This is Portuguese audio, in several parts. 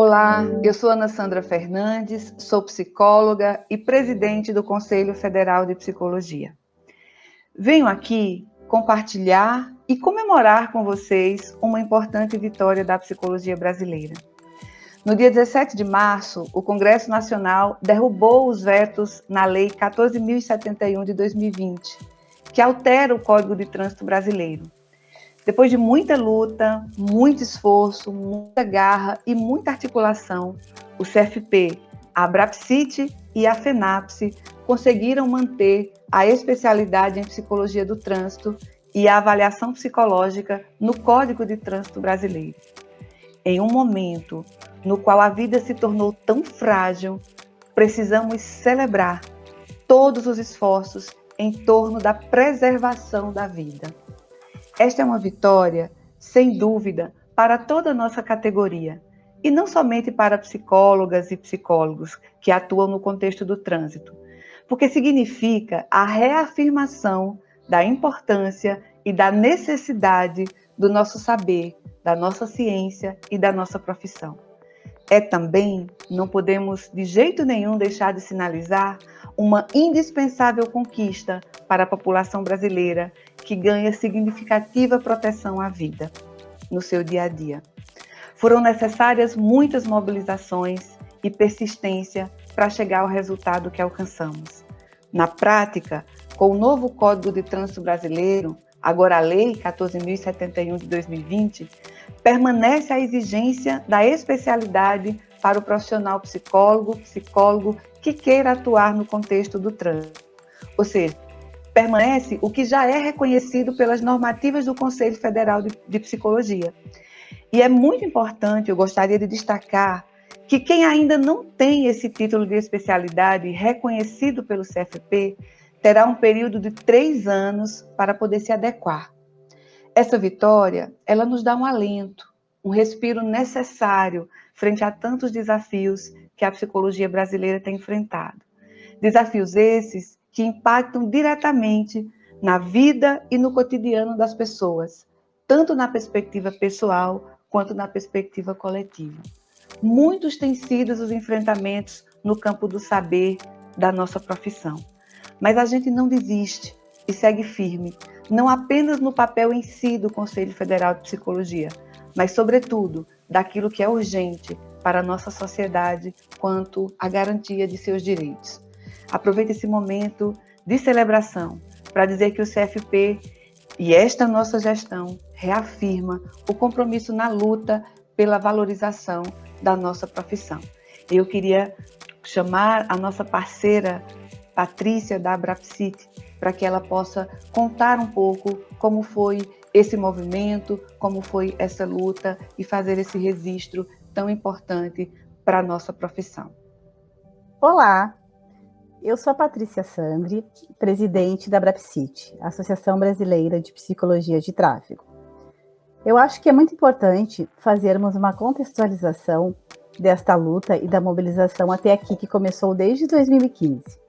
Olá, eu sou Ana Sandra Fernandes, sou psicóloga e presidente do Conselho Federal de Psicologia. Venho aqui compartilhar e comemorar com vocês uma importante vitória da psicologia brasileira. No dia 17 de março, o Congresso Nacional derrubou os vetos na Lei 14.071 de 2020, que altera o Código de Trânsito Brasileiro. Depois de muita luta, muito esforço, muita garra e muita articulação, o CFP, a Abrapsite e a FENAPSE conseguiram manter a especialidade em psicologia do trânsito e a avaliação psicológica no Código de Trânsito Brasileiro. Em um momento no qual a vida se tornou tão frágil, precisamos celebrar todos os esforços em torno da preservação da vida. Esta é uma vitória, sem dúvida, para toda a nossa categoria, e não somente para psicólogas e psicólogos que atuam no contexto do trânsito, porque significa a reafirmação da importância e da necessidade do nosso saber, da nossa ciência e da nossa profissão. É também, não podemos de jeito nenhum deixar de sinalizar, uma indispensável conquista para a população brasileira que ganha significativa proteção à vida no seu dia a dia. Foram necessárias muitas mobilizações e persistência para chegar ao resultado que alcançamos. Na prática, com o novo Código de Trânsito Brasileiro, agora a Lei 14.071 de 2020, permanece a exigência da especialidade para o profissional psicólogo, psicólogo que queira atuar no contexto do trânsito. Ou seja, permanece o que já é reconhecido pelas normativas do Conselho Federal de, de Psicologia. E é muito importante, eu gostaria de destacar, que quem ainda não tem esse título de especialidade reconhecido pelo CFP terá um período de três anos para poder se adequar. Essa vitória, ela nos dá um alento, um respiro necessário frente a tantos desafios que a psicologia brasileira tem enfrentado. Desafios esses que impactam diretamente na vida e no cotidiano das pessoas, tanto na perspectiva pessoal quanto na perspectiva coletiva. Muitos têm sido os enfrentamentos no campo do saber da nossa profissão, mas a gente não desiste e segue firme, não apenas no papel em si do Conselho Federal de Psicologia, mas, sobretudo, daquilo que é urgente para a nossa sociedade quanto à garantia de seus direitos. Aproveite esse momento de celebração para dizer que o CFP e esta nossa gestão reafirma o compromisso na luta pela valorização da nossa profissão. Eu queria chamar a nossa parceira Patrícia da Abrapsite para que ela possa contar um pouco como foi esse movimento, como foi essa luta e fazer esse registro tão importante para a nossa profissão. Olá, eu sou a Patrícia Sandri, presidente da Brapsit, Associação Brasileira de Psicologia de Tráfego. Eu acho que é muito importante fazermos uma contextualização desta luta e da mobilização até aqui, que começou desde 2015,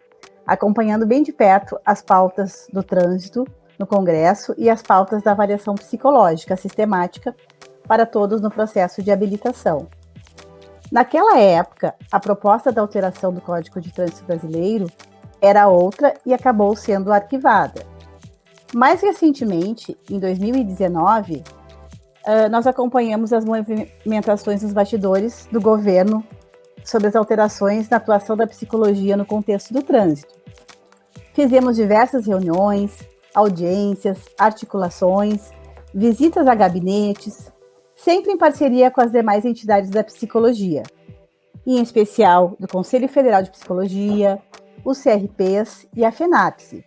acompanhando bem de perto as pautas do trânsito no Congresso e as pautas da avaliação psicológica sistemática para todos no processo de habilitação. Naquela época, a proposta da alteração do Código de Trânsito Brasileiro era outra e acabou sendo arquivada. Mais recentemente, em 2019, nós acompanhamos as movimentações nos bastidores do governo sobre as alterações na atuação da psicologia no contexto do trânsito. Fizemos diversas reuniões, audiências, articulações, visitas a gabinetes, sempre em parceria com as demais entidades da psicologia, em especial do Conselho Federal de Psicologia, os CRPs e a FENAPSE,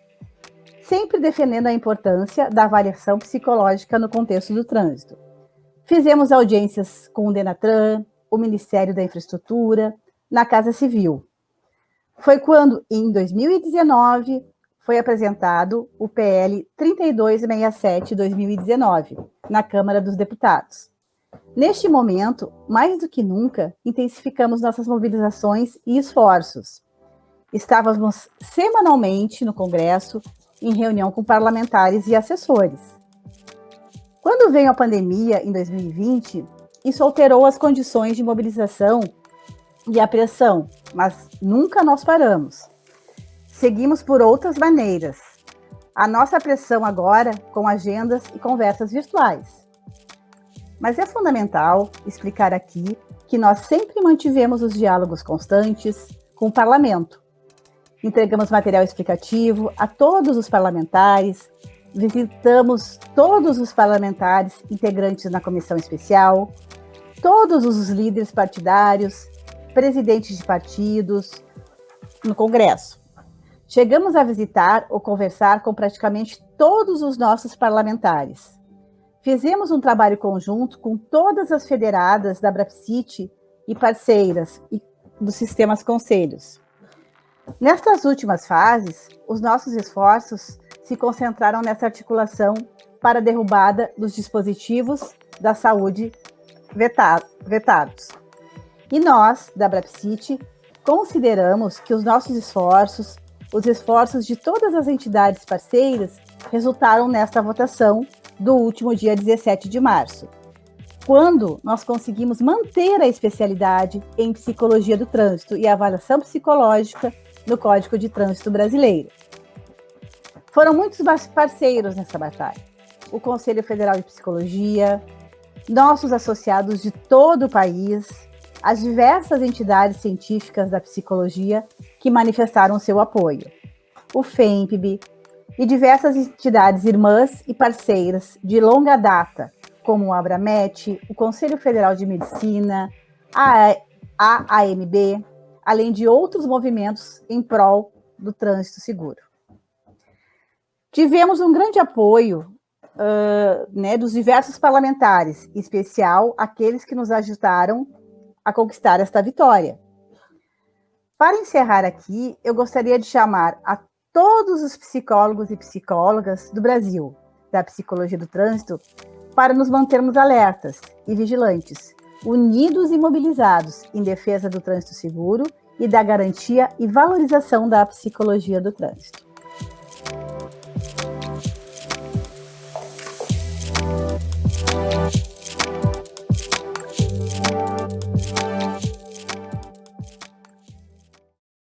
sempre defendendo a importância da avaliação psicológica no contexto do trânsito. Fizemos audiências com o Denatran, o Ministério da Infraestrutura, na Casa Civil. Foi quando, em 2019, foi apresentado o PL 3267-2019, na Câmara dos Deputados. Neste momento, mais do que nunca, intensificamos nossas mobilizações e esforços. Estávamos semanalmente no Congresso, em reunião com parlamentares e assessores. Quando veio a pandemia, em 2020, isso alterou as condições de mobilização e a pressão, mas nunca nós paramos. Seguimos por outras maneiras. A nossa pressão agora com agendas e conversas virtuais. Mas é fundamental explicar aqui que nós sempre mantivemos os diálogos constantes com o parlamento. Entregamos material explicativo a todos os parlamentares, visitamos todos os parlamentares integrantes na comissão especial, todos os líderes partidários, presidentes de partidos no Congresso. Chegamos a visitar ou conversar com praticamente todos os nossos parlamentares. Fizemos um trabalho conjunto com todas as federadas da Brapsite e parceiras e dos sistemas conselhos. Nestas últimas fases, os nossos esforços se concentraram nessa articulação para a derrubada dos dispositivos da saúde vetados. E nós, da Brapsite, consideramos que os nossos esforços, os esforços de todas as entidades parceiras, resultaram nesta votação do último dia 17 de março, quando nós conseguimos manter a especialidade em psicologia do trânsito e avaliação psicológica no Código de Trânsito Brasileiro. Foram muitos parceiros nessa batalha. O Conselho Federal de Psicologia, nossos associados de todo o país, as diversas entidades científicas da psicologia que manifestaram seu apoio, o FEMPB e diversas entidades irmãs e parceiras de longa data, como o Abramet, o Conselho Federal de Medicina, a AAMB, além de outros movimentos em prol do trânsito seguro. Tivemos um grande apoio uh, né, dos diversos parlamentares, em especial aqueles que nos ajudaram a conquistar esta vitória. Para encerrar aqui, eu gostaria de chamar a todos os psicólogos e psicólogas do Brasil, da psicologia do trânsito, para nos mantermos alertas e vigilantes, unidos e mobilizados em defesa do trânsito seguro e da garantia e valorização da psicologia do trânsito.